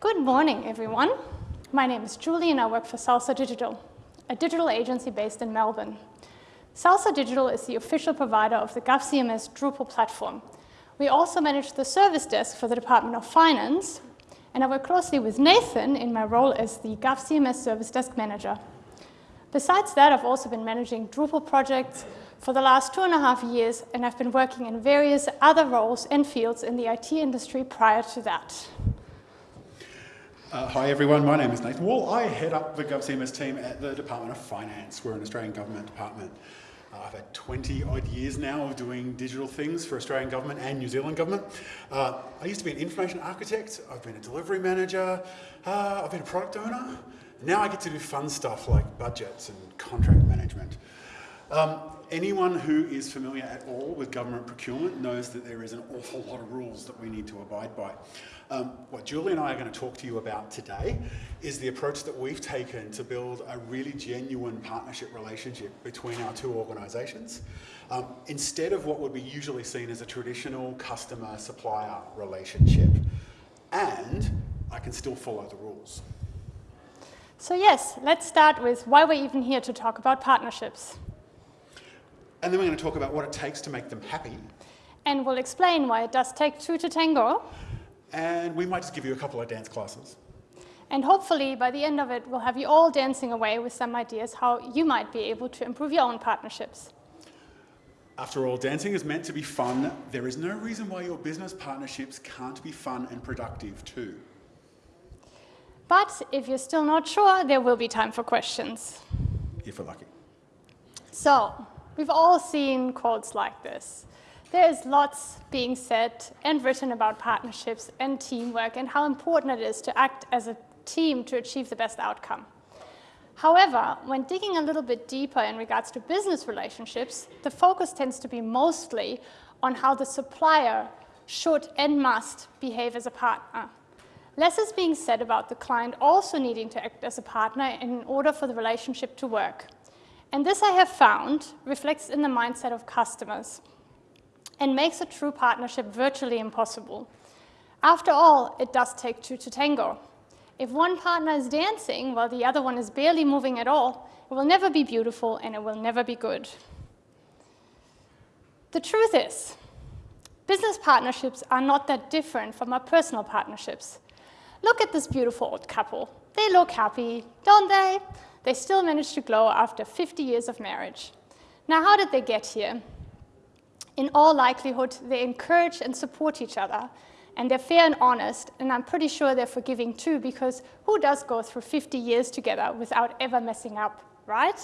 Good morning, everyone. My name is Julie and I work for Salsa Digital, a digital agency based in Melbourne. Salsa Digital is the official provider of the GovCMS Drupal platform. We also manage the service desk for the Department of Finance, and I work closely with Nathan in my role as the GovCMS Service Desk Manager. Besides that, I've also been managing Drupal projects for the last two and a half years, and I've been working in various other roles and fields in the IT industry prior to that. Uh, hi everyone, my name is Nathan Wall. I head up the GovCMS team at the Department of Finance. We're an Australian government department. Uh, I've had 20 odd years now of doing digital things for Australian government and New Zealand government. Uh, I used to be an information architect, I've been a delivery manager, uh, I've been a product owner. Now I get to do fun stuff like budgets and contract management. Um, anyone who is familiar at all with government procurement knows that there is an awful lot of rules that we need to abide by. Um, what Julie and I are going to talk to you about today is the approach that we've taken to build a really genuine partnership relationship between our two organisations. Um, instead of what would be usually seen as a traditional customer-supplier relationship. And I can still follow the rules. So yes, let's start with why we're even here to talk about partnerships. And then we're going to talk about what it takes to make them happy. And we'll explain why it does take two to tango. And we might just give you a couple of dance classes. And hopefully, by the end of it, we'll have you all dancing away with some ideas how you might be able to improve your own partnerships. After all, dancing is meant to be fun. There is no reason why your business partnerships can't be fun and productive too. But if you're still not sure, there will be time for questions. If we're lucky. So, we've all seen quotes like this. There is lots being said and written about partnerships and teamwork and how important it is to act as a team to achieve the best outcome. However, when digging a little bit deeper in regards to business relationships, the focus tends to be mostly on how the supplier should and must behave as a partner. Less is being said about the client also needing to act as a partner in order for the relationship to work. And this I have found reflects in the mindset of customers and makes a true partnership virtually impossible. After all, it does take two to tango. If one partner is dancing while the other one is barely moving at all, it will never be beautiful and it will never be good. The truth is, business partnerships are not that different from our personal partnerships. Look at this beautiful old couple. They look happy, don't they? They still manage to glow after 50 years of marriage. Now, how did they get here? in all likelihood, they encourage and support each other. And they're fair and honest, and I'm pretty sure they're forgiving too, because who does go through 50 years together without ever messing up, right?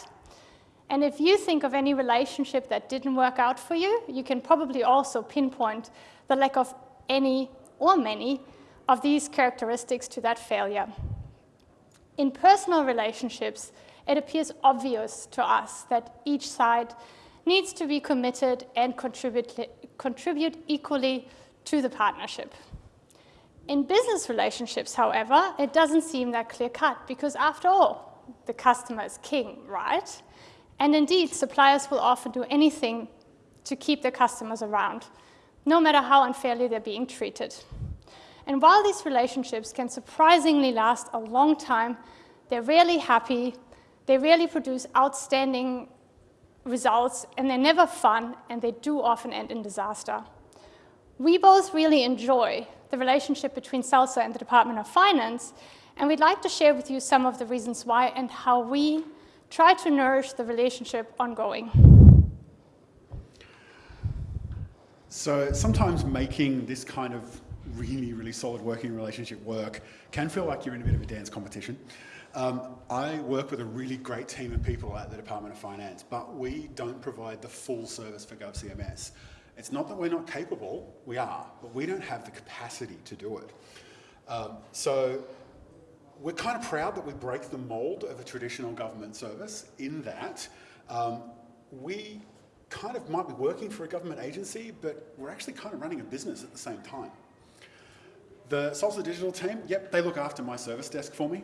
And if you think of any relationship that didn't work out for you, you can probably also pinpoint the lack of any or many of these characteristics to that failure. In personal relationships, it appears obvious to us that each side needs to be committed and contribute, contribute equally to the partnership. In business relationships, however, it doesn't seem that clear-cut because after all, the customer is king, right? And indeed, suppliers will often do anything to keep their customers around, no matter how unfairly they're being treated. And while these relationships can surprisingly last a long time, they're rarely happy, they rarely produce outstanding results, and they're never fun, and they do often end in disaster. We both really enjoy the relationship between Salsa and the Department of Finance, and we'd like to share with you some of the reasons why and how we try to nourish the relationship ongoing. So sometimes making this kind of really, really solid working relationship work can feel like you're in a bit of a dance competition. Um, I work with a really great team of people at the Department of Finance, but we don't provide the full service for GovCMS. It's not that we're not capable, we are, but we don't have the capacity to do it. Um, so we're kind of proud that we break the mold of a traditional government service in that um, we kind of might be working for a government agency, but we're actually kind of running a business at the same time. The Salsa Digital team, yep, they look after my service desk for me.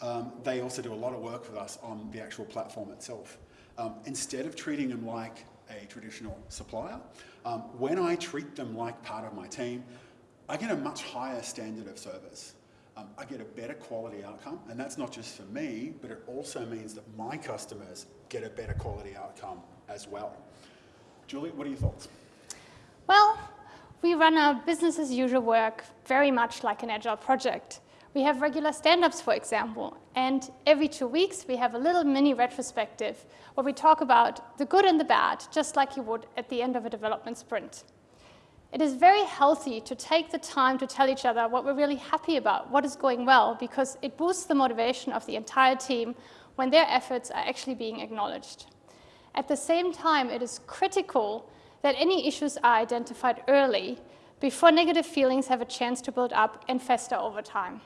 Um, they also do a lot of work with us on the actual platform itself. Um, instead of treating them like a traditional supplier, um, when I treat them like part of my team, I get a much higher standard of service. um, I get a better quality outcome. And that's not just for me, but it also means that my customers get a better quality outcome as well. Julie, what are your thoughts? Well, we run our business as usual work very much like an agile project. We have regular stand-ups, for example, and every two weeks we have a little mini retrospective where we talk about the good and the bad, just like you would at the end of a development sprint. It is very healthy to take the time to tell each other what we're really happy about, what is going well, because it boosts the motivation of the entire team when their efforts are actually being acknowledged. At the same time, it is critical that any issues are identified early before negative feelings have a chance to build up and fester over time.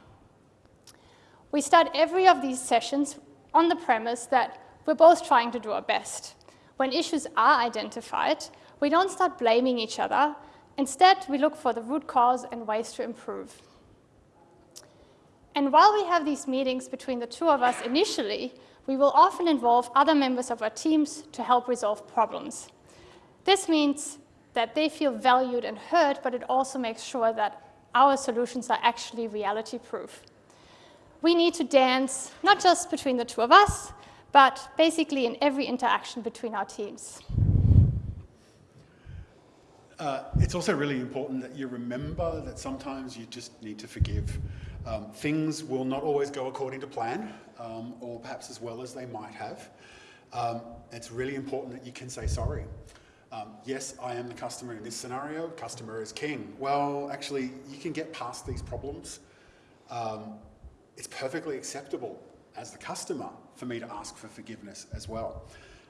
We start every of these sessions on the premise that we're both trying to do our best. When issues are identified, we don't start blaming each other. Instead, we look for the root cause and ways to improve. And while we have these meetings between the two of us initially, we will often involve other members of our teams to help resolve problems. This means that they feel valued and heard, but it also makes sure that our solutions are actually reality proof we need to dance not just between the two of us, but basically in every interaction between our teams. Uh, it's also really important that you remember that sometimes you just need to forgive. Um, things will not always go according to plan, um, or perhaps as well as they might have. Um, it's really important that you can say sorry. Um, yes, I am the customer in this scenario, customer is king. Well, actually, you can get past these problems. Um, it's perfectly acceptable as the customer for me to ask for forgiveness as well.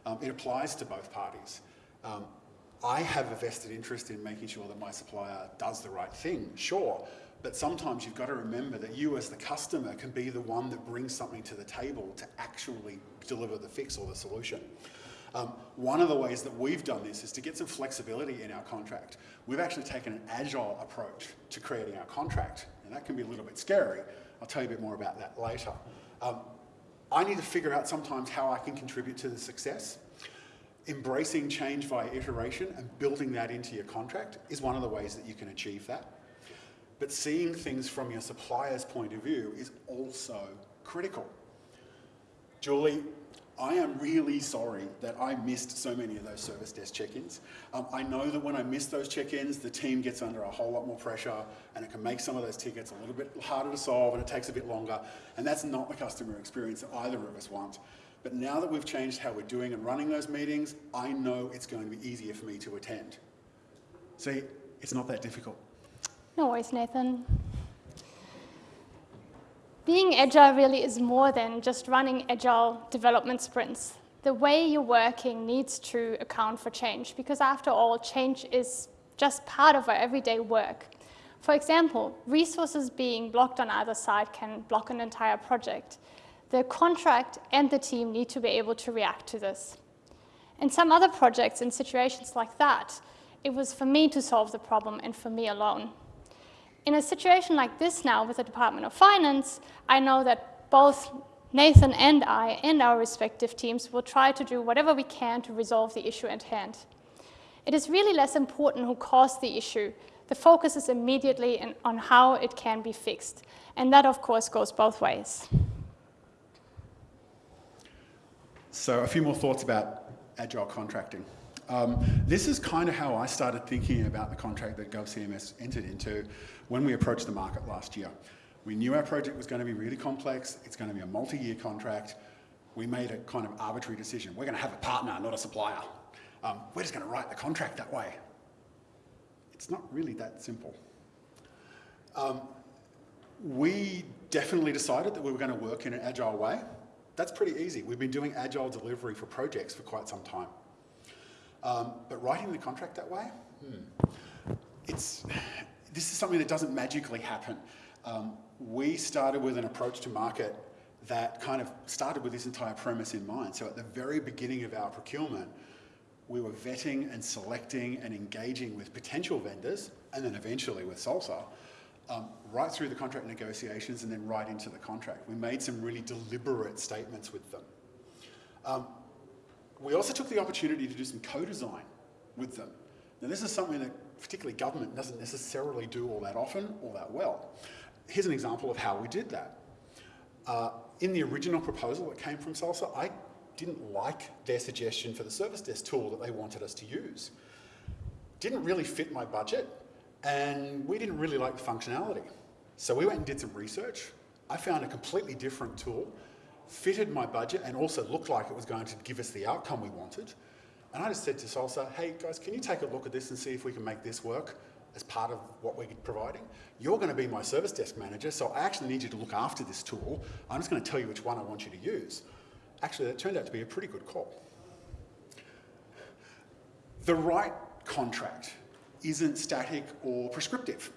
Um, it applies to both parties. Um, I have a vested interest in making sure that my supplier does the right thing, sure, but sometimes you've got to remember that you as the customer can be the one that brings something to the table to actually deliver the fix or the solution. Um, one of the ways that we've done this is to get some flexibility in our contract. We've actually taken an agile approach to creating our contract, and that can be a little bit scary, I'll tell you a bit more about that later. Um, I need to figure out sometimes how I can contribute to the success. Embracing change via iteration and building that into your contract is one of the ways that you can achieve that. But seeing things from your supplier's point of view is also critical. Julie, I am really sorry that I missed so many of those service desk check-ins. Um, I know that when I miss those check-ins, the team gets under a whole lot more pressure and it can make some of those tickets a little bit harder to solve and it takes a bit longer. And that's not the customer experience that either of us want. But now that we've changed how we're doing and running those meetings, I know it's going to be easier for me to attend. See, it's not that difficult. No worries, Nathan. Being agile really is more than just running agile development sprints. The way you're working needs to account for change because after all, change is just part of our everyday work. For example, resources being blocked on either side can block an entire project. The contract and the team need to be able to react to this. In some other projects, in situations like that, it was for me to solve the problem and for me alone. In a situation like this now with the Department of Finance, I know that both Nathan and I and our respective teams will try to do whatever we can to resolve the issue at hand. It is really less important who caused the issue. The focus is immediately on how it can be fixed. And that, of course, goes both ways. So a few more thoughts about agile contracting. Um, this is kind of how I started thinking about the contract that GovCMS entered into when we approached the market last year. We knew our project was going to be really complex. It's going to be a multi-year contract. We made a kind of arbitrary decision. We're going to have a partner, not a supplier. Um, we're just going to write the contract that way. It's not really that simple. Um, we definitely decided that we were going to work in an agile way. That's pretty easy. We've been doing agile delivery for projects for quite some time. Um, but writing the contract that way, hmm, it's, this is something that doesn't magically happen. Um, we started with an approach to market that kind of started with this entire premise in mind. So at the very beginning of our procurement, we were vetting and selecting and engaging with potential vendors, and then eventually with Salsa, um, right through the contract negotiations and then right into the contract. We made some really deliberate statements with them. Um, we also took the opportunity to do some co-design with them. Now this is something that particularly government doesn't necessarily do all that often, all that well. here's an example of how we did that. Uh, in the original proposal that came from Salsa, I didn't like their suggestion for the service desk tool that they wanted us to use. Didn't really fit my budget, and we didn't really like the functionality. So we went and did some research. I found a completely different tool, fitted my budget, and also looked like it was going to give us the outcome we wanted. And I just said to Salsa, hey guys, can you take a look at this and see if we can make this work as part of what we're providing? You're going to be my service desk manager, so I actually need you to look after this tool. I'm just going to tell you which one I want you to use. Actually, that turned out to be a pretty good call. The right contract isn't static or prescriptive.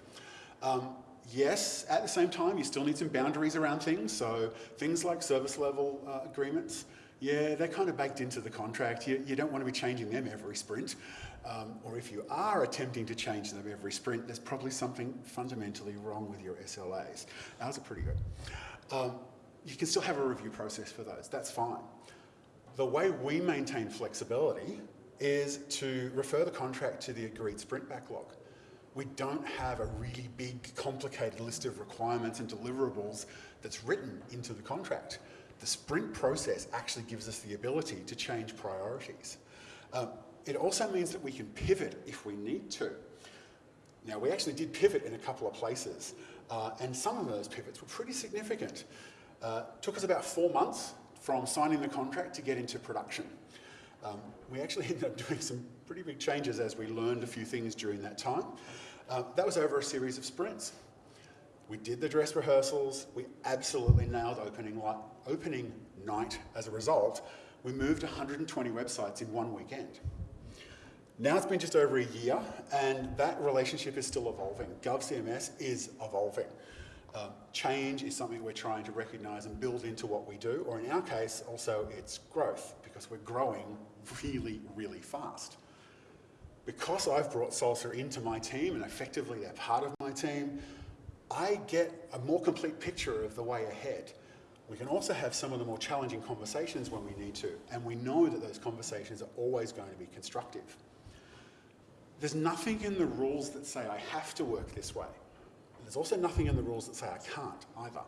Um, yes, at the same time, you still need some boundaries around things. So things like service level uh, agreements, yeah, they're kind of baked into the contract. You, you don't want to be changing them every sprint. Um, or if you are attempting to change them every sprint, there's probably something fundamentally wrong with your SLAs. Ours are pretty good. Um, you can still have a review process for those, that's fine. The way we maintain flexibility is to refer the contract to the agreed sprint backlog. We don't have a really big, complicated list of requirements and deliverables that's written into the contract. The sprint process actually gives us the ability to change priorities. Um, it also means that we can pivot if we need to. Now, we actually did pivot in a couple of places, uh, and some of those pivots were pretty significant. Uh, took us about four months from signing the contract to get into production. Um, we actually ended up doing some pretty big changes as we learned a few things during that time. Uh, that was over a series of sprints. We did the dress rehearsals. We absolutely nailed opening, opening night as a result. We moved 120 websites in one weekend. Now it's been just over a year, and that relationship is still evolving. GovCMS is evolving. Um, change is something we're trying to recognise and build into what we do, or in our case, also it's growth, because we're growing really, really fast. Because I've brought Salsa into my team, and effectively they're part of my team, I get a more complete picture of the way ahead. We can also have some of the more challenging conversations when we need to, and we know that those conversations are always going to be constructive. There's nothing in the rules that say I have to work this way. There's also nothing in the rules that say I can't either.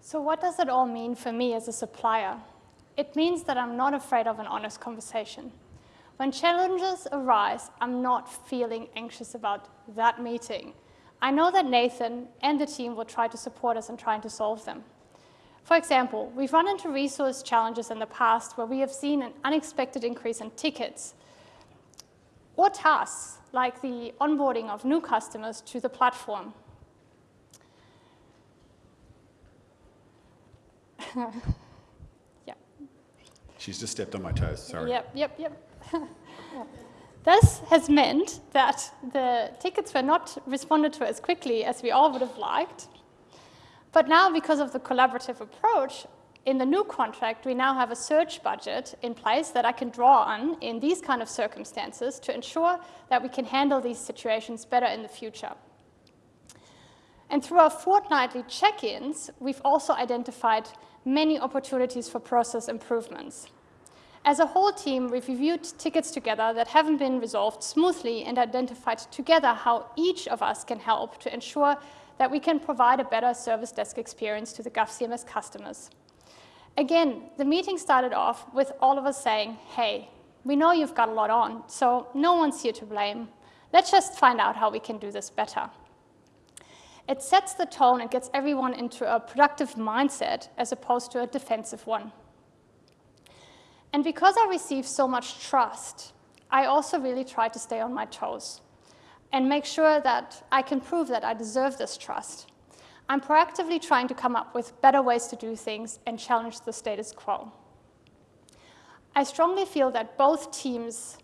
So what does it all mean for me as a supplier? It means that I'm not afraid of an honest conversation. When challenges arise, I'm not feeling anxious about that meeting. I know that Nathan and the team will try to support us in trying to solve them. For example, we've run into resource challenges in the past where we have seen an unexpected increase in tickets or tasks like the onboarding of new customers to the platform. yeah. She's just stepped on my toes, sorry. Yep, yep, yep. this has meant that the tickets were not responded to as quickly as we all would have liked. But now, because of the collaborative approach, in the new contract, we now have a search budget in place that I can draw on in these kind of circumstances to ensure that we can handle these situations better in the future. And through our fortnightly check-ins, we've also identified many opportunities for process improvements. As a whole team, we've reviewed tickets together that haven't been resolved smoothly and identified together how each of us can help to ensure that we can provide a better service desk experience to the GovCMS customers. Again, the meeting started off with all of us saying, hey, we know you've got a lot on, so no one's here to blame. Let's just find out how we can do this better. It sets the tone and gets everyone into a productive mindset as opposed to a defensive one. And because I receive so much trust, I also really try to stay on my toes and make sure that I can prove that I deserve this trust. I'm proactively trying to come up with better ways to do things and challenge the status quo. I strongly feel that both teams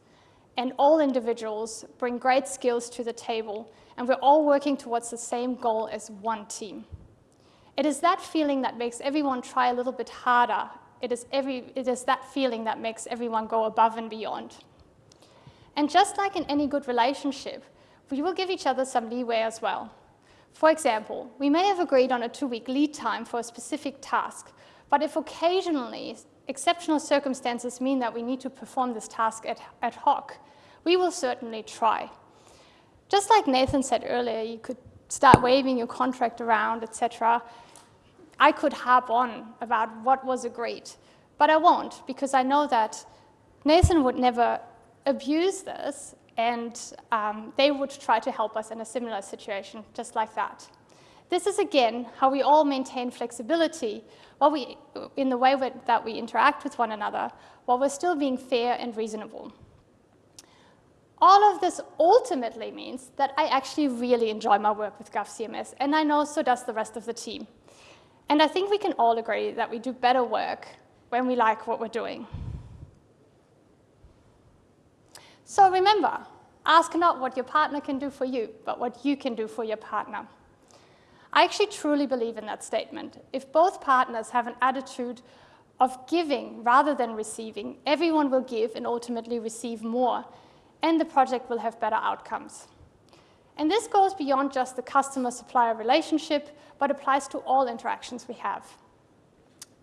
and all individuals bring great skills to the table, and we're all working towards the same goal as one team. It is that feeling that makes everyone try a little bit harder. It is, every, it is that feeling that makes everyone go above and beyond. And just like in any good relationship, we will give each other some leeway as well. For example, we may have agreed on a two-week lead time for a specific task, but if occasionally exceptional circumstances mean that we need to perform this task ad, hoc, we will certainly try. Just like Nathan said earlier, you could start waving your contract around, etc., I could harp on about what was agreed. But I won't, because I know that Nathan would never abuse this, and um, they would try to help us in a similar situation, just like that. This is, again, how we all maintain flexibility while we, in the way that we interact with one another, while we're still being fair and reasonable. All of this ultimately means that I actually really enjoy my work with GovCMS, and I know so does the rest of the team. And I think we can all agree that we do better work when we like what we're doing. So remember, ask not what your partner can do for you, but what you can do for your partner. I actually truly believe in that statement. If both partners have an attitude of giving rather than receiving, everyone will give and ultimately receive more, and the project will have better outcomes. And this goes beyond just the customer-supplier relationship, but applies to all interactions we have.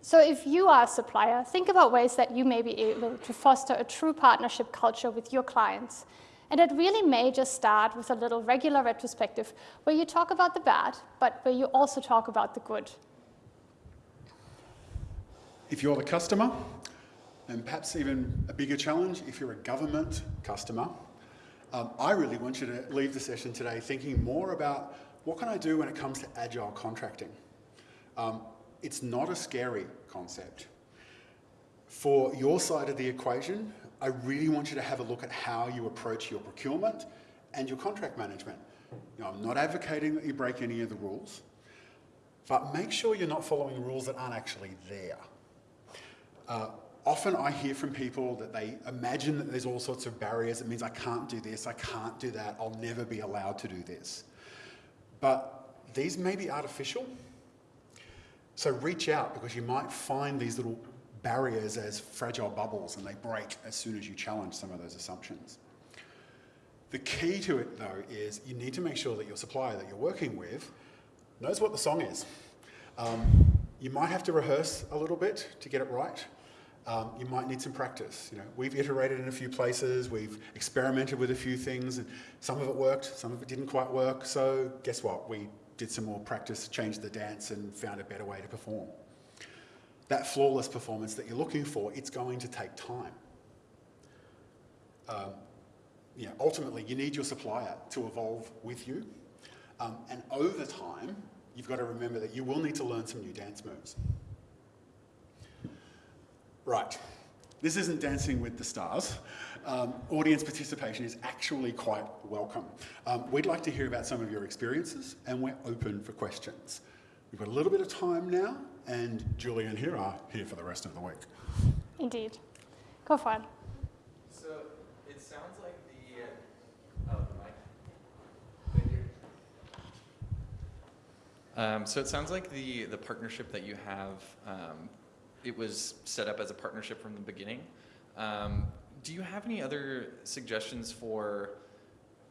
So if you are a supplier, think about ways that you may be able to foster a true partnership culture with your clients. And it really may just start with a little regular retrospective where you talk about the bad, but where you also talk about the good. If you're the customer, and perhaps even a bigger challenge if you're a government customer, um, I really want you to leave the session today thinking more about what can I do when it comes to agile contracting. Um, it's not a scary concept. For your side of the equation, I really want you to have a look at how you approach your procurement and your contract management. You know, I'm not advocating that you break any of the rules, but make sure you're not following rules that aren't actually there. Uh, often I hear from people that they imagine that there's all sorts of barriers. It means I can't do this, I can't do that, I'll never be allowed to do this. But these may be artificial. So reach out because you might find these little barriers as fragile bubbles and they break as soon as you challenge some of those assumptions. The key to it though is you need to make sure that your supplier that you're working with knows what the song is. Um, you might have to rehearse a little bit to get it right um, you might need some practice. You know, we've iterated in a few places, we've experimented with a few things, and some of it worked, some of it didn't quite work. So guess what? We did some more practice, changed the dance, and found a better way to perform. That flawless performance that you're looking for, it's going to take time. Um, ultimately, you need your supplier to evolve with you. Um, and over time, you've got to remember that you will need to learn some new dance moves. Right. This isn't Dancing with the Stars. Um, audience participation is actually quite welcome. Um, we'd like to hear about some of your experiences and we're open for questions. We've got a little bit of time now and Julie and here are here for the rest of the week. Indeed. Go for it. So it sounds like the, uh, oh, the mic. Um, so it sounds like the, the partnership that you have um, it was set up as a partnership from the beginning. Um, do you have any other suggestions for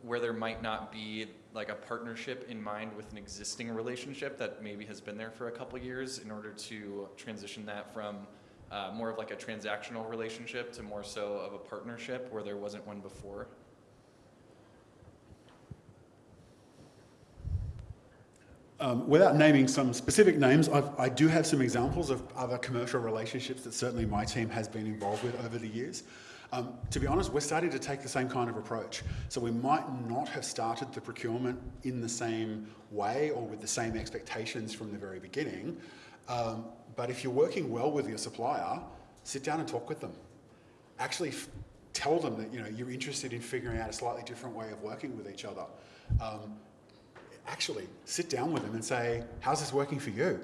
where there might not be like a partnership in mind with an existing relationship that maybe has been there for a couple years in order to transition that from uh, more of like a transactional relationship to more so of a partnership where there wasn't one before? Um, without naming some specific names, I've, I do have some examples of other commercial relationships that certainly my team has been involved with over the years. Um, to be honest, we're starting to take the same kind of approach. So we might not have started the procurement in the same way or with the same expectations from the very beginning. Um, but if you're working well with your supplier, sit down and talk with them. Actually tell them that you know, you're interested in figuring out a slightly different way of working with each other. Um, actually sit down with them and say, how's this working for you?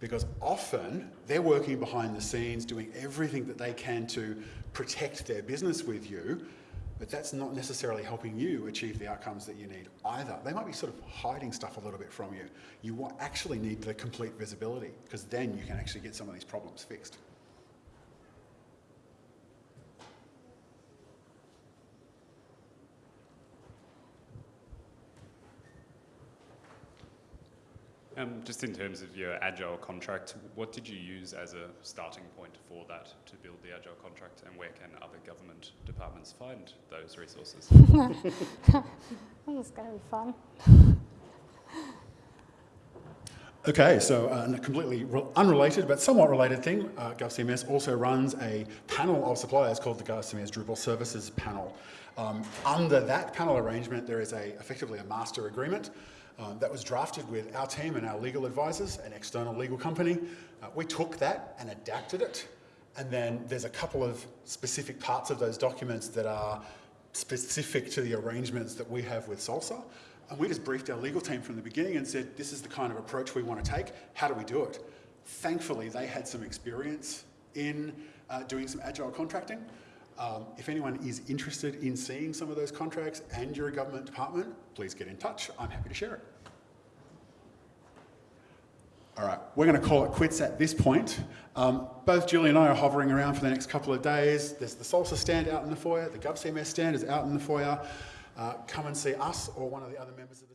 Because often they're working behind the scenes doing everything that they can to protect their business with you, but that's not necessarily helping you achieve the outcomes that you need either. They might be sort of hiding stuff a little bit from you. You actually need the complete visibility because then you can actually get some of these problems fixed. Um, just in terms of your agile contract, what did you use as a starting point for that to build the agile contract, and where can other government departments find those resources? this is going to be fun. Okay, so uh, a completely unrelated but somewhat related thing, uh, GovCMS also runs a panel of suppliers called the GovCMS Drupal Services Panel. Um, under that panel arrangement, there is a, effectively a master agreement um, that was drafted with our team and our legal advisors, an external legal company. Uh, we took that and adapted it, and then there's a couple of specific parts of those documents that are specific to the arrangements that we have with Salsa. And we just briefed our legal team from the beginning and said, this is the kind of approach we want to take. How do we do it? Thankfully, they had some experience in uh, doing some agile contracting. Um, if anyone is interested in seeing some of those contracts and you're a government department, please get in touch. I'm happy to share it. All right, we're going to call it quits at this point. Um, both Julie and I are hovering around for the next couple of days. There's the Salsa stand out in the foyer, the GovCMS stand is out in the foyer. Uh, come and see us or one of the other members of the.